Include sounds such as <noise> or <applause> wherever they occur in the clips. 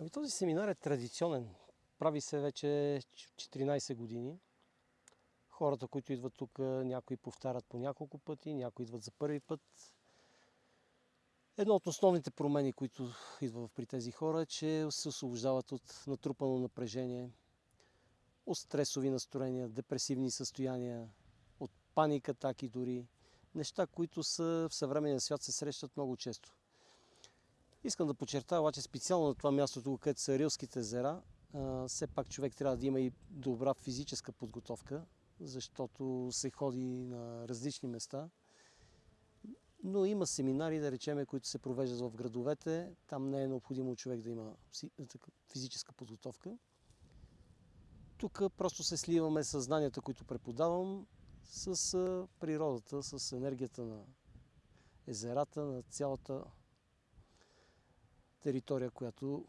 Ами този семинар е традиционен. Прави се вече 14 години. Хората, които идват тук, някои повтарят по няколко пъти, някои идват за първи път. Едно от основните промени, които идва при тези хора е, че се освобождават от натрупано напрежение, от стресови настроения, депресивни състояния, от паника, атаки дори. Неща, които са в съвременния свят се срещат много често. Искам да подчертая обаче специално на това място, тук, където са Рилските езера, все пак човек трябва да има и добра физическа подготовка, защото се ходи на различни места. Но има семинари, да речеме, които се провеждат в градовете. Там не е необходимо човек да има физическа подготовка. Тук просто се сливаме с знанията, които преподавам, с природата, с енергията на езерата, на цялата територия, която,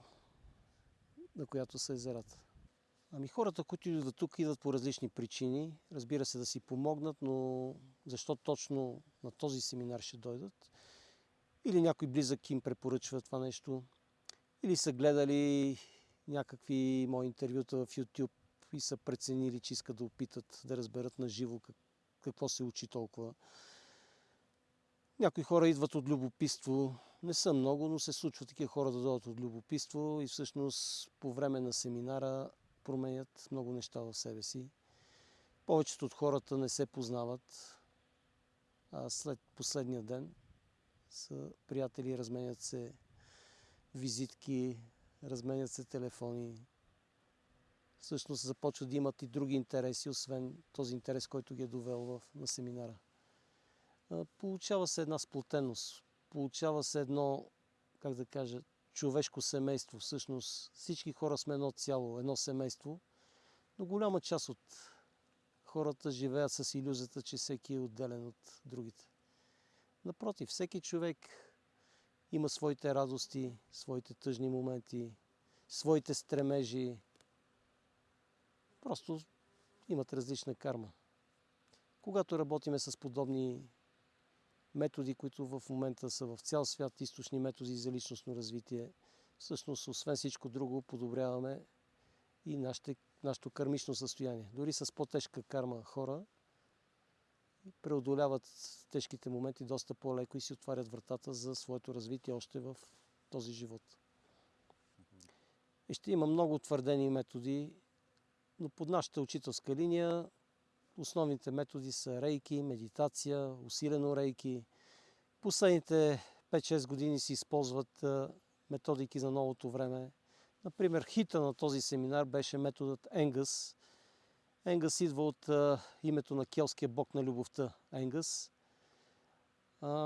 на която са езерата. Ами хората, които идват тук, идват по различни причини. Разбира се, да си помогнат, но защо точно на този семинар ще дойдат? Или някой близък им препоръчва това нещо, или са гледали някакви мои интервюта в YouTube и са преценили, че искат да опитат да разберат на живо какво се учи толкова. Някои хора идват от любопитство, не са много, но се случва такива хора да дойдат от любопитство и всъщност по време на семинара променят много неща в себе си. Повечето от хората не се познават, а след последния ден са приятели, разменят се визитки, разменят се телефони. Всъщност започват да имат и други интереси, освен този интерес, който ги е довел в, на семинара. Получава се една сплотеност, получава се едно, как да кажа, човешко семейство. Всъщност всички хора сме едно цяло, едно семейство, но голяма част от хората живеят с иллюзията, че всеки е отделен от другите. Напротив, всеки човек има своите радости, своите тъжни моменти, своите стремежи. Просто имат различна карма. Когато работиме с подобни методи, които в момента са в цял свят, източни методи за личностно развитие. Всъщност, освен всичко друго, подобряваме и нашите, нашето кармично състояние. Дори с по-тежка карма хора преодоляват тежките моменти доста по-леко и си отварят вратата за своето развитие още в този живот. И ще има много утвърдени методи, но под нашата учителска линия Основните методи са рейки, медитация, усилено рейки. Последните 5-6 години се използват методики за новото време. Например, хита на този семинар беше методът Енгъс. Енгъс идва от името на келския бог на любовта Енгъс.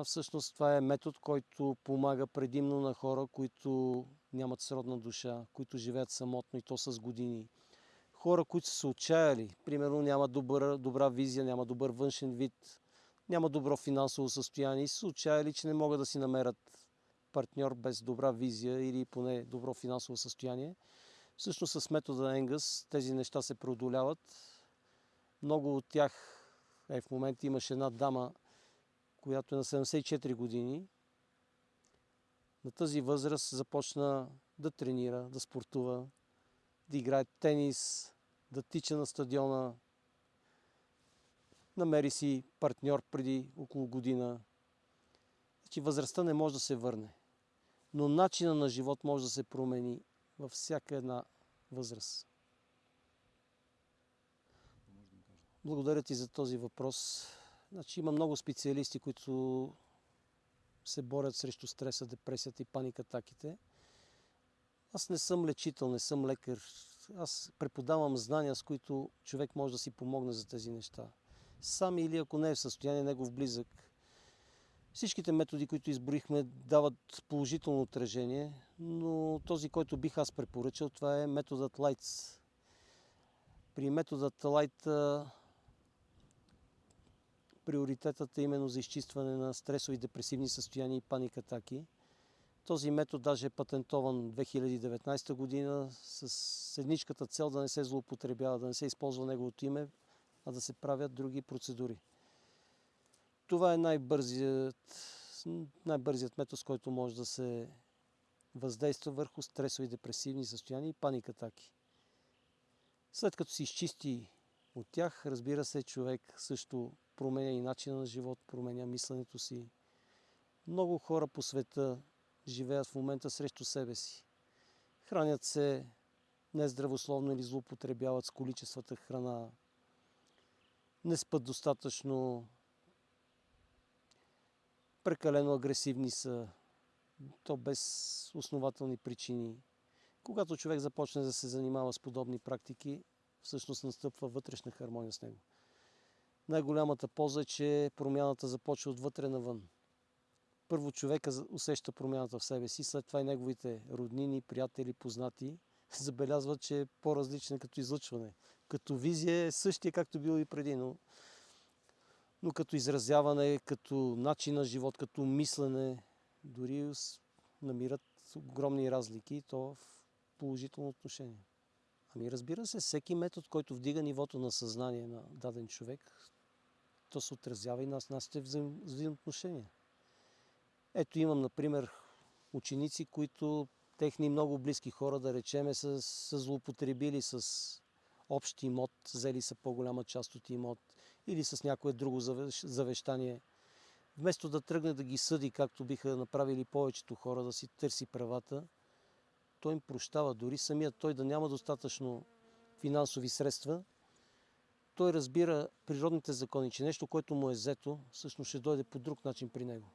всъщност това е метод, който помага предимно на хора, които нямат сродна душа, които живеят самотно и то с години хора, които са се отчаяли, примерно няма добър, добра визия, няма добър външен вид, няма добро финансово състояние и са се отчаяли, че не могат да си намерят партньор без добра визия или поне добро финансово състояние. Всъщност с метода Енгъс тези неща се преодоляват. Много от тях, е, в момента имаше една дама, която е на 74 години. На тази възраст започна да тренира, да спортува, да играе тенис, да тича на стадиона. Намери си партньор преди около година. Значи възрастта не може да се върне. Но начина на живот може да се промени във всяка една възраст. Благодаря ти за този въпрос. Значи, има много специалисти, които се борят срещу стреса, депресията и паникатаките. Аз не съм лечител, не съм лекар, аз преподавам знания, с които човек може да си помогне за тези неща. Сам или ако не е в състояние, негов близък. Всичките методи, които изброихме, дават положително отражение, но този, който бих аз препоръчал, това е методът Lights. При методът Light приоритетът е именно за изчистване на стресови депресивни състояния и паникатаки. Този метод даже е патентован 2019 година с едничката цел да не се злоупотребява, да не се използва неговото име, а да се правят други процедури. Това е най-бързият, най-бързият метод, с който може да се въздейства върху стресови депресивни състояния и паник атаки. След като се изчисти от тях, разбира се, човек също променя и начина на живот, променя мисленето си. Много хора по света живеят в момента срещу себе си. Хранят се нездравословно или злоупотребяват с количествата храна, не спят достатъчно, прекалено агресивни са, то без основателни причини. Когато човек започне да се занимава с подобни практики, всъщност настъпва вътрешна хармония с него. Най-голямата полза е, че промяната започва отвътре навън. Първо човека усеща промяната в себе си, след това и неговите роднини, приятели, познати <laughs> забелязват, че е по-различен като излъчване. Като визия е същия, както бил и преди, но, но като изразяване, като начин на живот, като мислене, дори намират огромни разлики, то в положително отношение. Ами разбира се, всеки метод, който вдига нивото на съзнание на даден човек, то се отразява и на нашите взаимоотношения. Ето имам, например, ученици, които техни много близки хора, да речеме, са, са злоупотребили с общ имот, взели са по-голяма част от имот или с някое друго завещание. Вместо да тръгне да ги съди, както биха направили повечето хора, да си търси правата, той им прощава. Дори самият той да няма достатъчно финансови средства, той разбира природните закони, че нещо, което му е взето, всъщност ще дойде по друг начин при него.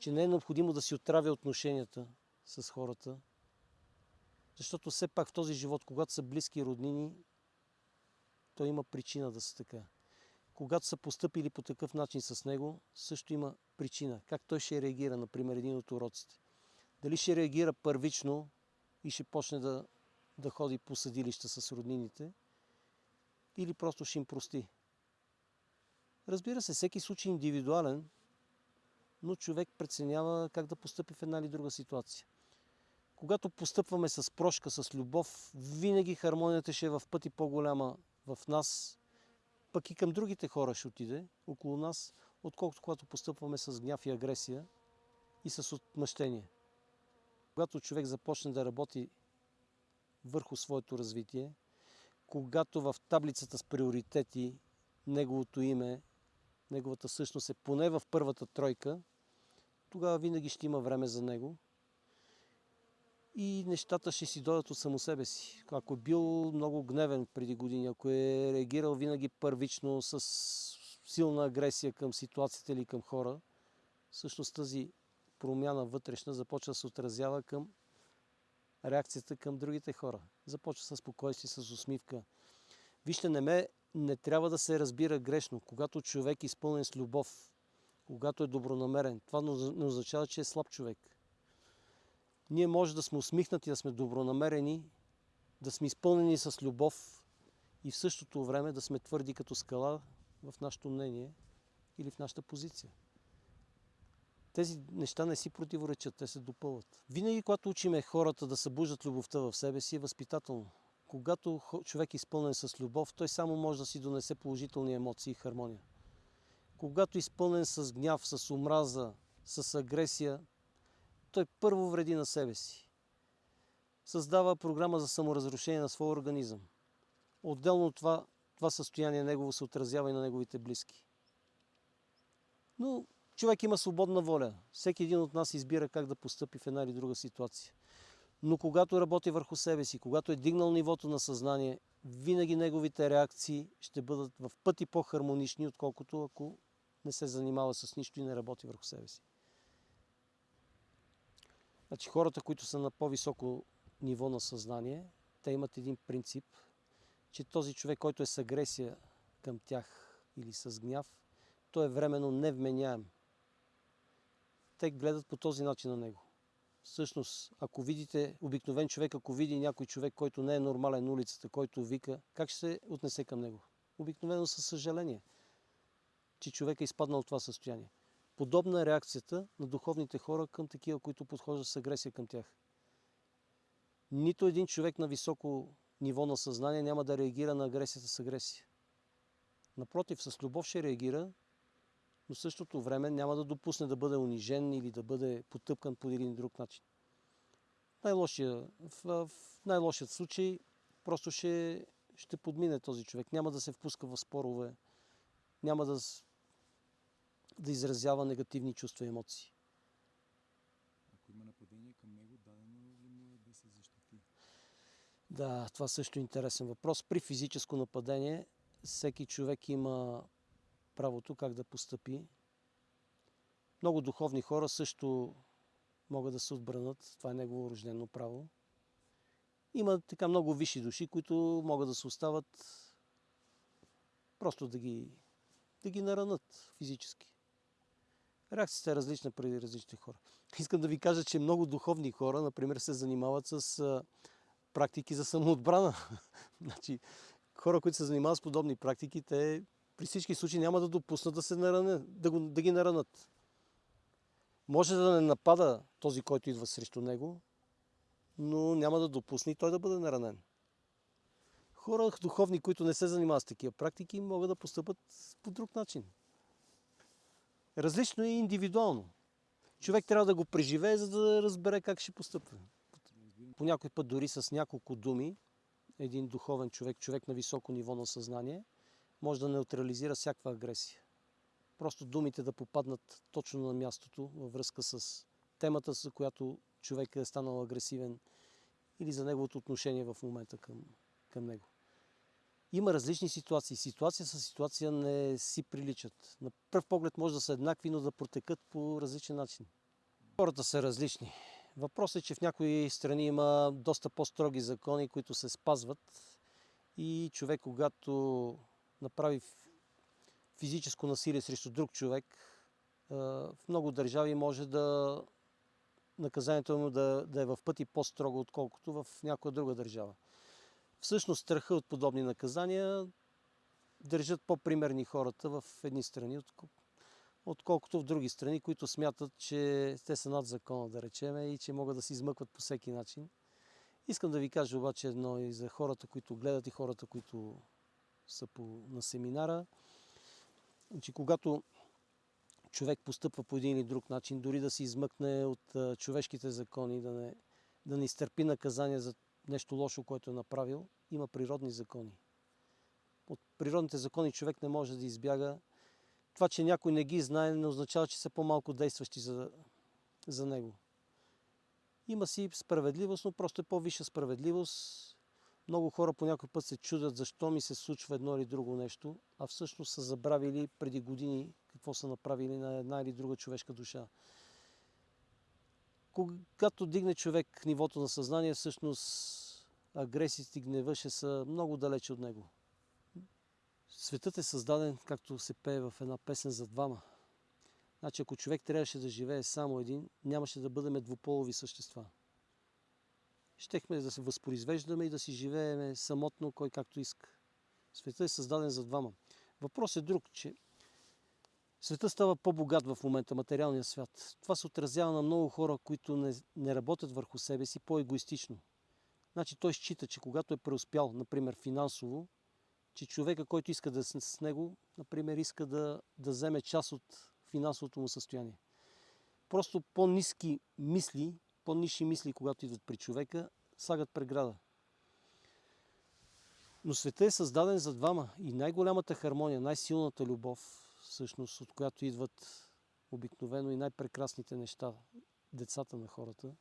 Че не е необходимо да си отравя отношенията с хората, защото все пак в този живот, когато са близки роднини, той има причина да са така. Когато са поступили по такъв начин с него, също има причина. Как той ще реагира, например, един от уроците. Дали ще реагира първично и ще почне да, да ходи по съдилища с роднините, или просто ще им прости. Разбира се, всеки случай е индивидуален, но човек преценява как да постъпи в една или друга ситуация. Когато постъпваме с прошка, с любов, винаги хармонията ще е в пъти по-голяма в нас, пък и към другите хора ще отиде около нас, отколкото когато постъпваме с гняв и агресия и с отмъщение. Когато човек започне да работи върху своето развитие, когато в таблицата с приоритети неговото име, неговата същност е поне в първата тройка, тогава винаги ще има време за него и нещата ще си дойдат от само себе си. Ако е бил много гневен преди години, ако е реагирал винаги първично с силна агресия към ситуацията или към хора, всъщност тази промяна вътрешна започва да се отразява към реакцията към другите хора. Започва с спокойствие, с усмивка. Вижте, не, ме, не трябва да се разбира грешно. Когато човек е изпълнен с любов, когато е добронамерен, това не означава, че е слаб човек. Ние може да сме усмихнати, да сме добронамерени, да сме изпълнени с любов и в същото време да сме твърди като скала в нашето мнение или в нашата позиция. Тези неща не си противоречат, те се допълват. Винаги, когато учиме хората да събуждат любовта в себе си, е възпитателно. Когато човек е изпълнен с любов, той само може да си донесе положителни емоции и хармония. Когато изпълнен с гняв, с омраза, с агресия, той първо вреди на себе си. Създава програма за саморазрушение на своя организъм. Отделно от това, това състояние негово се отразява и на неговите близки. Но човек има свободна воля. Всеки един от нас избира как да постъпи в една или друга ситуация. Но когато работи върху себе си, когато е дигнал нивото на съзнание, винаги неговите реакции ще бъдат в пъти по-хармонични, отколкото ако не се занимава с нищо и не работи върху себе си. Значи хората, които са на по-високо ниво на съзнание, те имат един принцип, че този човек, който е с агресия към тях или с гняв, той е временно невменяем. Те гледат по този начин на него. Всъщност, ако видите обикновен човек, ако види някой човек, който не е нормален на улицата, който вика, как ще се отнесе към него? Обикновено със съжаление, че човек е изпаднал в това състояние. Подобна е реакцията на духовните хора към такива, които подхождат с агресия към тях. Нито един човек на високо ниво на съзнание няма да реагира на агресията с агресия. Напротив, с любов ще реагира, но в същото време няма да допусне да бъде унижен или да бъде потъпкан по един друг начин. най-лошия, в, в най-лошият случай просто ще, ще подмине този човек. Няма да се впуска в спорове, няма да, да изразява негативни чувства и емоции. Ако има нападение към него, дадено ли му е да се защити? Да, това също е интересен въпрос. При физическо нападение всеки човек има правото как да постъпи. Много духовни хора също могат да се отбранат. Това е негово рождено право. Има така много висши души, които могат да се остават просто да ги, да ги наранат физически. Реакцията е различна при различни хора. <laughs> Искам да ви кажа, че много духовни хора, например, се занимават с практики за самоотбрана. <laughs> значи, хора, които се занимават с подобни практики, те при всички случаи няма да допуснат да, се наране, да, го, да ги наранат. Може да не напада този, който идва срещу него, но няма да допусне и той да бъде наранен. Хора духовни, които не се занимават с такива практики, могат да постъпат по друг начин. Различно е индивидуално. Човек трябва да го преживее, за да разбере как ще постъпва. По някой път дори с няколко думи, един духовен човек, човек на високо ниво на съзнание, може да неутрализира всякаква агресия. Просто думите да попаднат точно на мястото във връзка с темата, за която човек е станал агресивен или за неговото отношение в момента към, към него. Има различни ситуации. Ситуация с ситуация не си приличат. На пръв поглед може да са еднакви, но да протекат по различен начин. Хората са различни. Въпросът е, че в някои страни има доста по-строги закони, които се спазват и човек, когато направи физическо насилие срещу друг човек, в много държави може да наказанието му да, да е в пъти по-строго, отколкото в някоя друга държава. Всъщност страха от подобни наказания държат по-примерни хората в едни страни, отко- отколкото в други страни, които смятат, че те са над закона, да речеме, и че могат да се измъкват по всеки начин. Искам да ви кажа обаче едно и за хората, които гледат и хората, които са по, на семинара, че когато човек постъпва по един или друг начин, дори да се измъкне от а, човешките закони, да не, да не изтърпи наказание за нещо лошо, което е направил, има природни закони. От природните закони човек не може да избяга. Това, че някой не ги знае, не означава, че са по-малко действащи за, за него. Има си справедливост, но просто е по-висша справедливост. Много хора по някой път се чудят защо ми се случва едно или друго нещо, а всъщност са забравили преди години какво са направили на една или друга човешка душа. Когато дигне човек нивото на съзнание, всъщност агресиите и гнева ще са много далече от него. Светът е създаден, както се пее в една песен за двама. Значи, ако човек трябваше да живее само един, нямаше да бъдем двуполови същества. Щехме да се възпроизвеждаме и да си живееме самотно, кой както иска. Светът е създаден за двама. Въпрос е друг, че светът става по-богат в момента, материалния свят. Това се отразява на много хора, които не, не работят върху себе си по-егоистично. Значи той счита, че когато е преуспял, например финансово, че човека, който иска да е с него, например, иска да, да вземе част от финансовото му състояние. Просто по-низки мисли, по-ниши мисли, когато идват при човека, слагат преграда. Но светът е създаден за двама и най-голямата хармония, най-силната любов, всъщност, от която идват обикновено и най-прекрасните неща, децата на хората,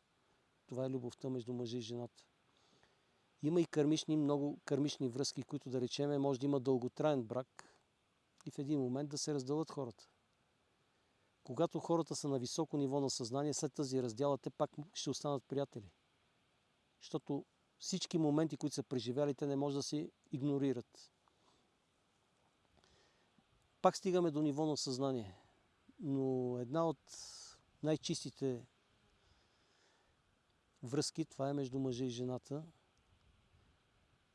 това е любовта между мъжа и жената. Има и кърмични, много кърмични връзки, които да речеме, може да има дълготраен брак и в един момент да се разделят хората. Когато хората са на високо ниво на съзнание, след тази раздяла, те пак ще останат приятели. Защото всички моменти, които са преживяли, те не може да се игнорират. Пак стигаме до ниво на съзнание. Но една от най-чистите връзки, това е между мъжа и жената.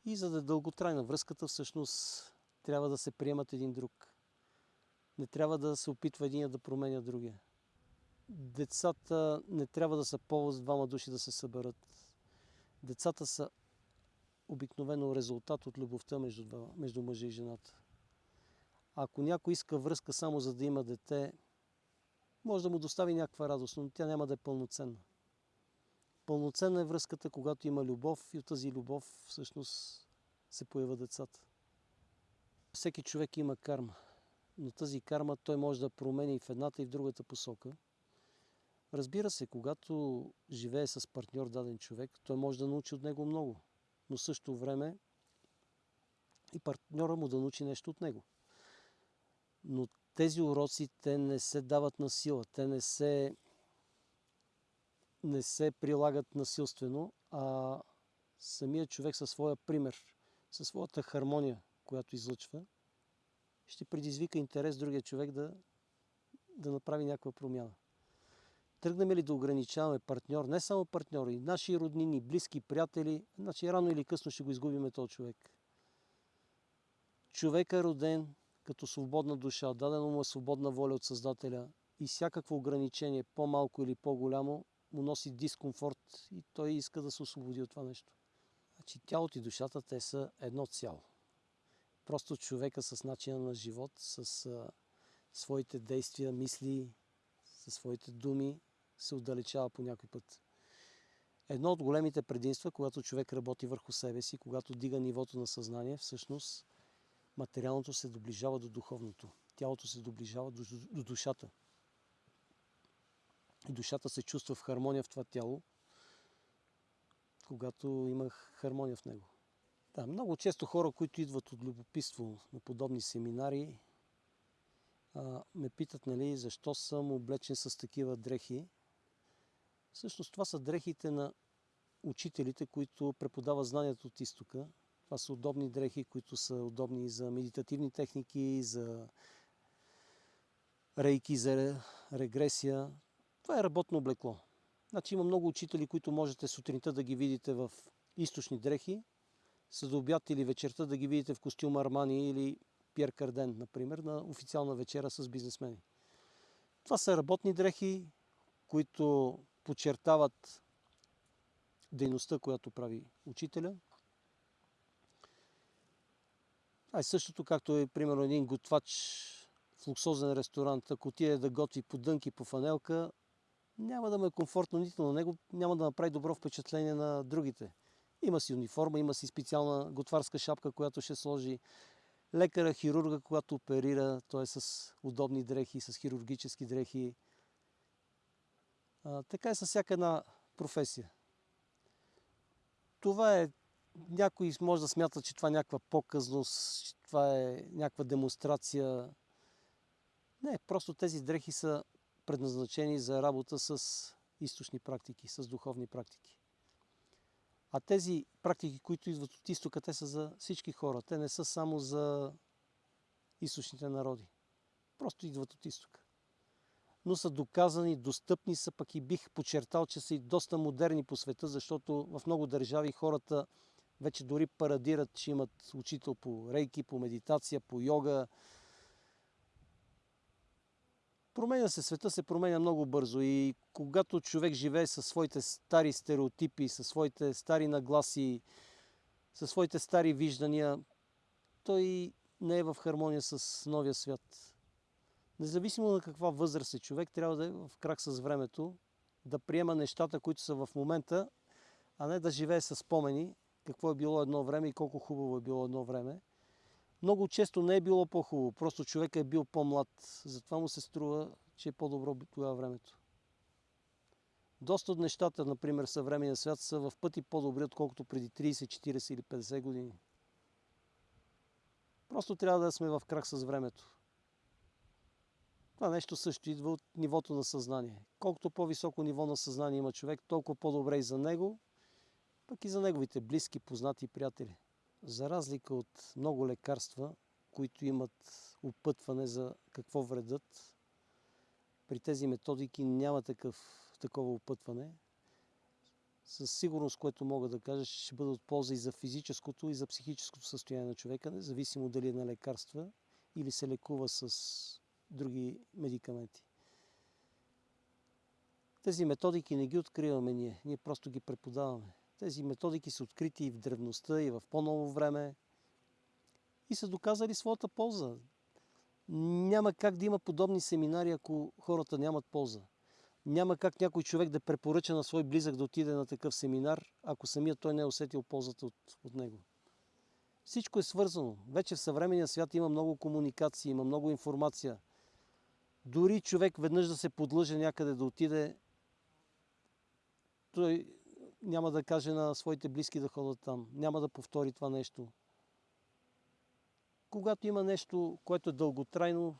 И за да е дълготрайна връзката, всъщност трябва да се приемат един друг. Не трябва да се опитва един да променя другия. Децата не трябва да са повод двама души да се съберат. Децата са обикновено резултат от любовта между, между мъжа и жената. Ако някой иска връзка само за да има дете, може да му достави някаква радост, но тя няма да е пълноценна. Пълноценна е връзката, когато има любов и от тази любов всъщност се появят децата. Всеки човек има карма, но тази карма той може да промени и в едната и в другата посока. Разбира се, когато живее с партньор даден човек, той може да научи от него много, но в същото време и партньора му да научи нещо от него. Но тези уроци, те не се дават на сила, те не се, не се прилагат насилствено, а самият човек със своя пример, със своята хармония, която излъчва, ще предизвика интерес другия човек да, да направи някаква промяна. Тръгнем ли да ограничаваме партньор, не само партньори, наши роднини, близки, приятели, значи рано или късно ще го изгубиме този човек. Човек е роден като свободна душа, дадено му е свободна воля от Създателя и всякакво ограничение, по-малко или по-голямо, му носи дискомфорт и той иска да се освободи от това нещо. Значи тялото и душата, те са едно цяло. Просто човека с начина на живот, с а, своите действия, мисли, със своите думи се отдалечава по някой път. Едно от големите предимства, когато човек работи върху себе си, когато дига нивото на съзнание, всъщност материалното се доближава до духовното. Тялото се доближава до, до душата. И душата се чувства в хармония в това тяло, когато има хармония в него. Да, много често хора, които идват от любопитство на подобни семинари, а, ме питат, нали, защо съм облечен с такива дрехи. Всъщност това са дрехите на учителите, които преподават знанието от изтока. Това са удобни дрехи, които са удобни за медитативни техники, за рейки, за регресия. Това е работно облекло. Значи има много учители, които можете сутринта да ги видите в източни дрехи, след обяд или вечерта да ги видите в костюм Армани или Пьер Карден, например, на официална вечера с бизнесмени. Това са работни дрехи, които подчертават дейността, която прави учителя. А и същото, както е примерно един готвач в луксозен ресторант, ако отиде да готви по дънки, по фанелка, няма да му е комфортно нито на него, няма да направи добро впечатление на другите. Има си униформа, има си специална готварска шапка, която ще сложи лекара, хирурга, когато оперира, той е с удобни дрехи, с хирургически дрехи. А, така е с всяка една професия. Това е, някой може да смята, че това е някаква показност, че това е някаква демонстрация. Не, просто тези дрехи са предназначени за работа с източни практики, с духовни практики. А тези практики, които идват от изтока, те са за всички хора. Те не са само за източните народи. Просто идват от изтока. Но са доказани, достъпни са, пък и бих подчертал, че са и доста модерни по света, защото в много държави хората вече дори парадират, че имат учител по рейки, по медитация, по йога. Променя се, света се променя много бързо и когато човек живее със своите стари стереотипи, със своите стари нагласи, със своите стари виждания, той не е в хармония с новия свят. Независимо на каква възраст е човек, трябва да е в крак с времето, да приема нещата, които са в момента, а не да живее с спомени, какво е било едно време и колко хубаво е било едно време. Много често не е било по-хубаво, просто човек е бил по-млад, затова му се струва, че е по-добро тогава времето. Доста от нещата, например, съвременния свят са в пъти по-добри, отколкото преди 30, 40 или 50 години. Просто трябва да сме в крак с времето. Това нещо също идва от нивото на съзнание. Колкото по-високо ниво на съзнание има човек, толкова по-добре и за него, пък и за неговите близки, познати приятели. За разлика от много лекарства, които имат опътване за какво вредят, при тези методики няма такъв, такова опътване. Със сигурност, което мога да кажа, ще бъде от полза и за физическото, и за психическото състояние на човека, независимо дали е на лекарства или се лекува с други медикаменти. Тези методики не ги откриваме ние, ние просто ги преподаваме. Тези методики са открити и в древността, и в по-ново време и са доказали своята полза. Няма как да има подобни семинари, ако хората нямат полза. Няма как някой човек да препоръча на свой близък да отиде на такъв семинар, ако самият той не е усетил ползата от, от него. Всичко е свързано. Вече в съвременния свят има много комуникации, има много информация. Дори човек веднъж да се подлъже някъде да отиде, той няма да каже на своите близки да ходят там. Няма да повтори това нещо. Когато има нещо, което е дълготрайно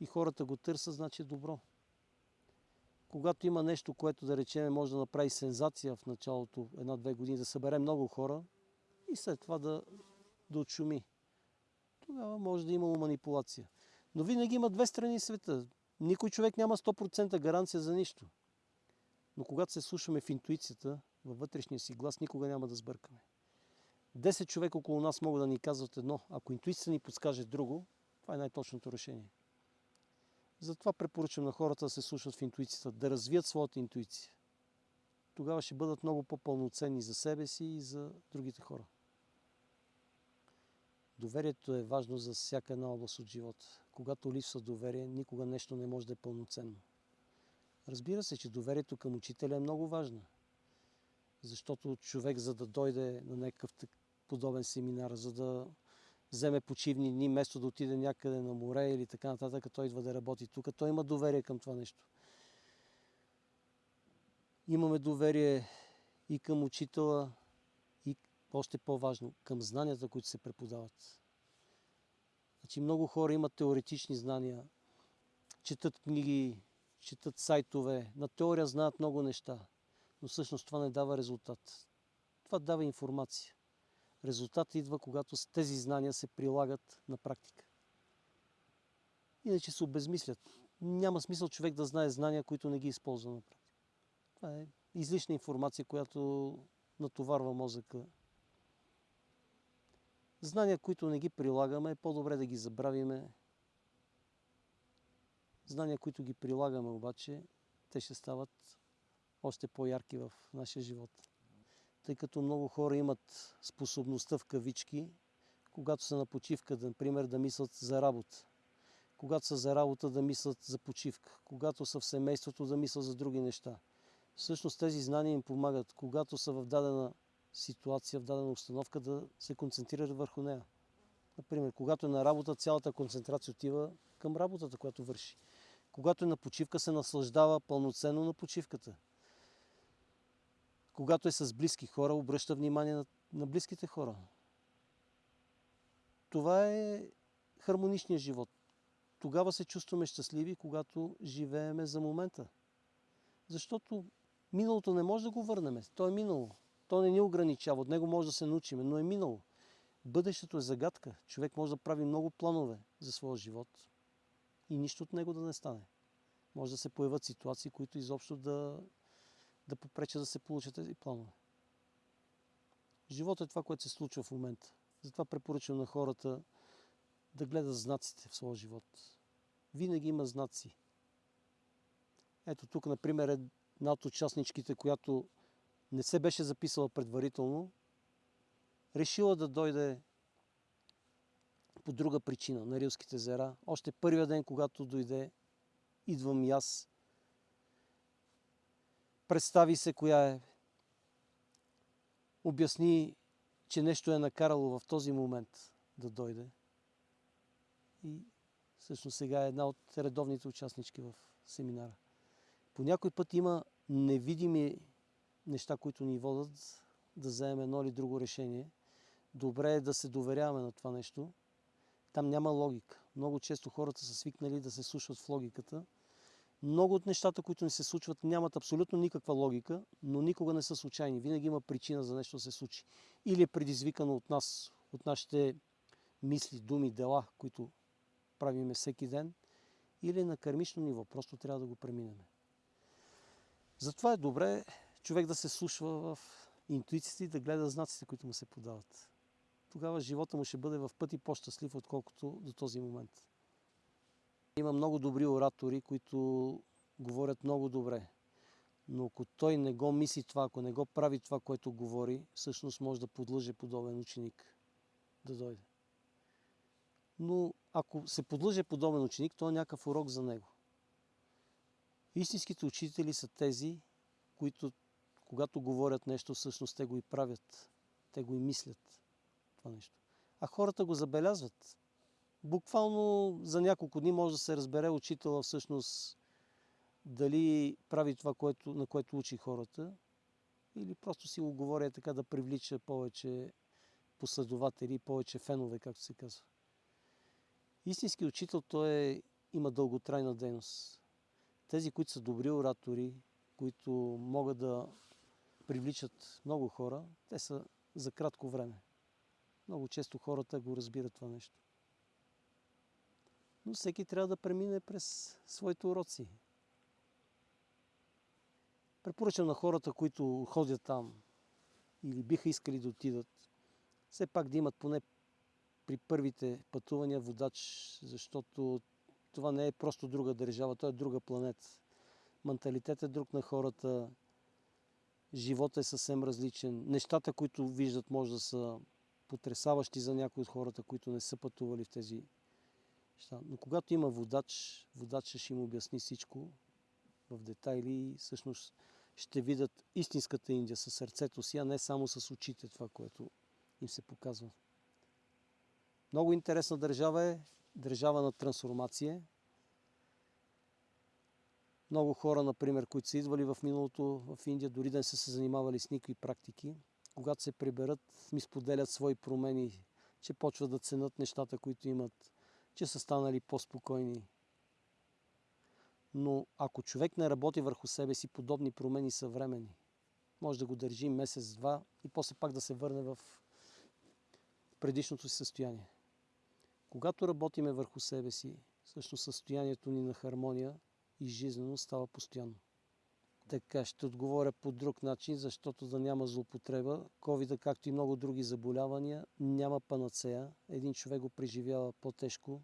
и хората го търсят, значи е добро. Когато има нещо, което да речем може да направи сензация в началото, една-две години, да събере много хора и след това да, да отшуми, тогава може да има манипулация. Но винаги има две страни света. Никой човек няма 100% гаранция за нищо. Но когато се слушаме в интуицията, във вътрешния си глас, никога няма да сбъркаме. 10 човека около нас могат да ни казват едно. Ако интуицията ни подскаже друго, това е най-точното решение. Затова препоръчвам на хората да се слушат в интуицията, да развият своята интуиция. Тогава ще бъдат много по-пълноценни за себе си и за другите хора. Доверието е важно за всяка една област от живота. Когато липсва доверие, никога нещо не може да е пълноценно. Разбира се, че доверието към учителя е много важно. Защото човек, за да дойде на някакъв подобен семинар, за да вземе почивни дни, вместо да отиде някъде на море или така нататък, той идва да работи тук. Той има доверие към това нещо. Имаме доверие и към учителя, и още по-важно, към знанията, които се преподават. Значи много хора имат теоретични знания, четат книги, четат сайтове, на теория знаят много неща, но всъщност това не дава резултат. Това дава информация. Резултат идва, когато тези знания се прилагат на практика. Иначе се обезмислят. Няма смисъл човек да знае знания, които не ги използва на практика. Това е излишна информация, която натоварва мозъка. Знания, които не ги прилагаме, е по-добре да ги забравиме. Знания, които ги прилагаме обаче, те ще стават още по-ярки в нашия живот тъй като много хора имат способността в кавички, когато са на почивка, например, да мислят за работа. Когато са за работа, да мислят за почивка. Когато са в семейството, да мислят за други неща. Всъщност тези знания им помагат, когато са в дадена ситуация, в дадена установка, да се концентрират върху нея. Например, когато е на работа, цялата концентрация отива към работата, която върши. Когато е на почивка, се наслаждава пълноценно на почивката когато е с близки хора, обръща внимание на, на близките хора. Това е хармоничният живот. Тогава се чувстваме щастливи, когато живееме за момента. Защото миналото не може да го върнем. То е минало. То не ни ограничава. От него може да се научим, но е минало. Бъдещето е загадка. Човек може да прави много планове за своя живот и нищо от него да не стане. Може да се появят ситуации, които изобщо да да попречат да се получат тези планове. Живота е това, което се случва в момента. Затова препоръчвам на хората да гледат знаците в своя живот. Винаги има знаци. Ето тук, например, е една от участничките, която не се беше записала предварително, решила да дойде по друга причина на Рилските езера. Още първия ден, когато дойде, идвам и аз представи се коя е, обясни, че нещо е накарало в този момент да дойде. И всъщност сега е една от редовните участнички в семинара. По някой път има невидими неща, които ни водят да вземем едно или друго решение. Добре е да се доверяваме на това нещо. Там няма логика. Много често хората са свикнали да се слушат в логиката много от нещата, които ни се случват, нямат абсолютно никаква логика, но никога не са случайни. Винаги има причина за нещо да се случи. Или е предизвикано от нас, от нашите мисли, думи, дела, които правиме всеки ден, или е на кармично ниво. Просто трябва да го преминем. Затова е добре човек да се слушва в интуицията и да гледа знаците, които му се подават. Тогава живота му ще бъде в пъти по-щастлив, отколкото до този момент. Има много добри оратори, които говорят много добре. Но ако той не го мисли това, ако не го прави това, което говори, всъщност може да подлъже подобен ученик да дойде. Но ако се подлъже подобен ученик, то е някакъв урок за него. Истинските учители са тези, които когато говорят нещо, всъщност те го и правят. Те го и мислят това нещо. А хората го забелязват. Буквално за няколко дни може да се разбере учителя всъщност дали прави това, което, на което учи хората, или просто си го говоря така да привлича повече последователи, повече фенове, както се казва. Истински учител той е, има дълготрайна дейност. Тези, които са добри оратори, които могат да привличат много хора, те са за кратко време. Много често хората го разбират това нещо. Но всеки трябва да премине през своите уроци. Препоръчам на хората, които ходят там или биха искали да отидат, все пак да имат поне при първите пътувания водач, защото това не е просто друга държава, то е друга планета. Менталитет е друг на хората, живота е съвсем различен. Нещата, които виждат, може да са потрясаващи за някои от хората, които не са пътували в тези неща. Но когато има водач, водачът ще им обясни всичко в детайли и всъщност ще видят истинската Индия със сърцето си, а не само с очите това, което им се показва. Много интересна държава е, държава на трансформация. Много хора, например, които са идвали в миналото в Индия, дори да не са се занимавали с никакви практики, когато се приберат, ми споделят свои промени, че почват да ценят нещата, които имат, че са станали по-спокойни. Но ако човек не работи върху себе си, подобни промени са времени. Може да го държи месец-два и после пак да се върне в предишното си състояние. Когато работиме върху себе си, всъщност състоянието ни на хармония и жизнено става постоянно. Така ще отговоря по друг начин, защото да няма злоупотреба. covid както и много други заболявания, няма панацея. Един човек го преживява по-тежко,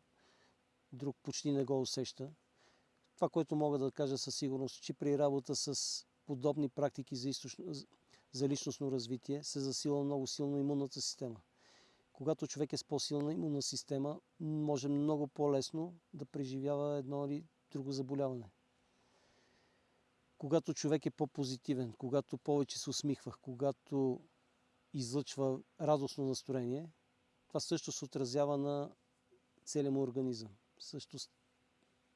друг почти не го усеща. Това, което мога да кажа със сигурност, че при работа с подобни практики за, източно, за личностно развитие се засила много силно имунната система. Когато човек е с по-силна имунна система, може много по-лесно да преживява едно или друго заболяване. Когато човек е по-позитивен, когато повече се усмихва, когато излъчва радостно настроение, това също се отразява на целия му организъм. Също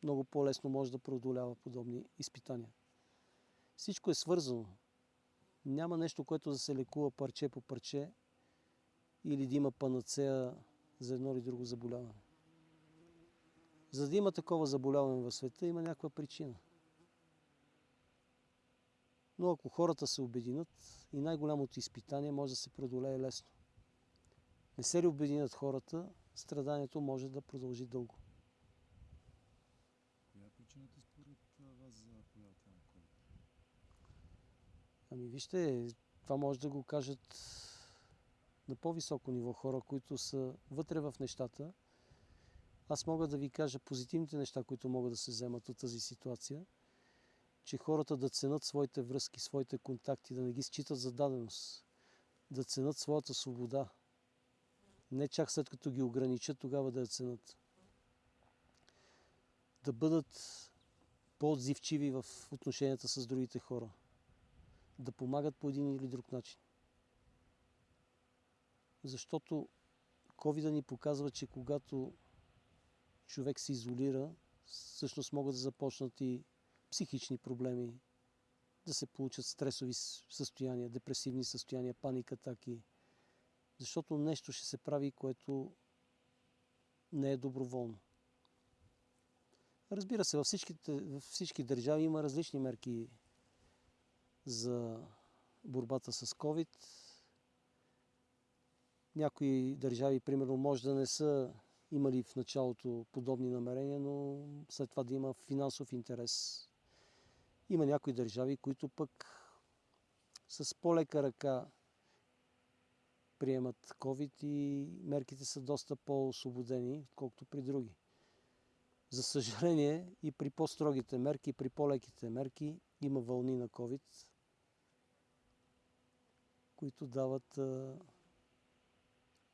много по-лесно може да преодолява подобни изпитания. Всичко е свързано. Няма нещо, което да се лекува парче по парче или да има панацея за едно или друго заболяване. За да има такова заболяване в света, има някаква причина. Но ако хората се обединят, и най-голямото изпитание може да се преодолее лесно. Не се ли обединят хората, страданието може да продължи дълго. Коя е причината според вас за появата на COVID? Ами вижте, това може да го кажат на по-високо ниво хора, които са вътре в нещата. Аз мога да ви кажа позитивните неща, които могат да се вземат от тази ситуация, че хората да ценят своите връзки, своите контакти, да не ги считат за даденост, да ценят своята свобода. Не чак след като ги ограничат, тогава да я ценят. Да бъдат по-отзивчиви в отношенията с другите хора. Да помагат по един или друг начин. Защото COVID ни показва, че когато човек се изолира, всъщност могат да започнат и психични проблеми, да се получат стресови състояния, депресивни състояния, паника, атаки. Защото нещо ще се прави, което не е доброволно. Разбира се, във, във всички държави има различни мерки за борбата с COVID. Някои държави, примерно, може да не са имали в началото подобни намерения, но след това да има финансов интерес. Има някои държави, които пък с по-лека ръка приемат COVID и мерките са доста по-освободени, отколкото при други. За съжаление и при по-строгите мерки, и при по-леките мерки има вълни на COVID, които дават а,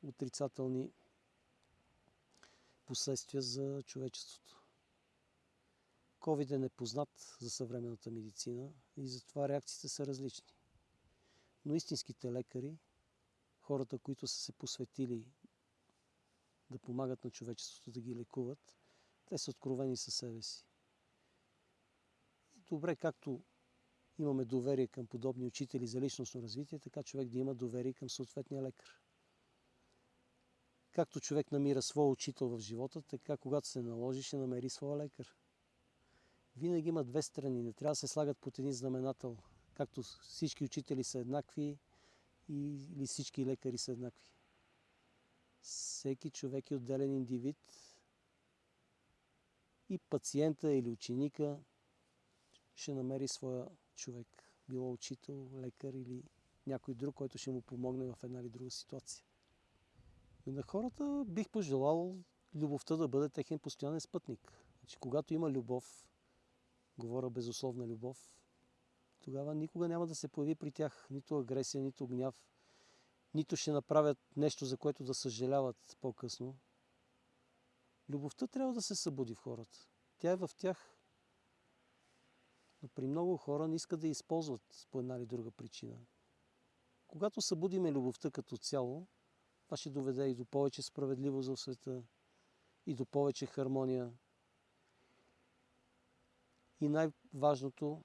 отрицателни последствия за човечеството. COVID е непознат за съвременната медицина и затова реакциите са различни. Но истинските лекари, хората, които са се посветили да помагат на човечеството да ги лекуват, те са откровени със себе си. Добре, както имаме доверие към подобни учители за личностно развитие, така човек да има доверие към съответния лекар. Както човек намира своя учител в живота, така когато се наложи, ще намери своя лекар. Винаги има две страни, не трябва да се слагат под един знаменател, както всички учители са еднакви или всички лекари са еднакви. Всеки човек е отделен индивид и пациента или ученика ще намери своя човек. Било учител, лекар или някой друг, който ще му помогне в една или друга ситуация. И на хората бих пожелал любовта да бъде техен постоянен спътник. Значи, когато има любов, говоря безусловна любов, тогава никога няма да се появи при тях нито агресия, нито гняв, нито ще направят нещо, за което да съжаляват по-късно. Любовта трябва да се събуди в хората. Тя е в тях. Но при много хора не искат да я използват по една или друга причина. Когато събудиме любовта като цяло, това ще доведе и до повече справедливост в света, и до повече хармония. И най-важното,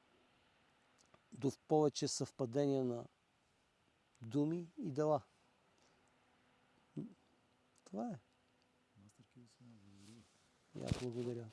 до повече съвпадение на думи и дела. Това е. Мастер Кирил Симеонов, благодаря аз благодаря.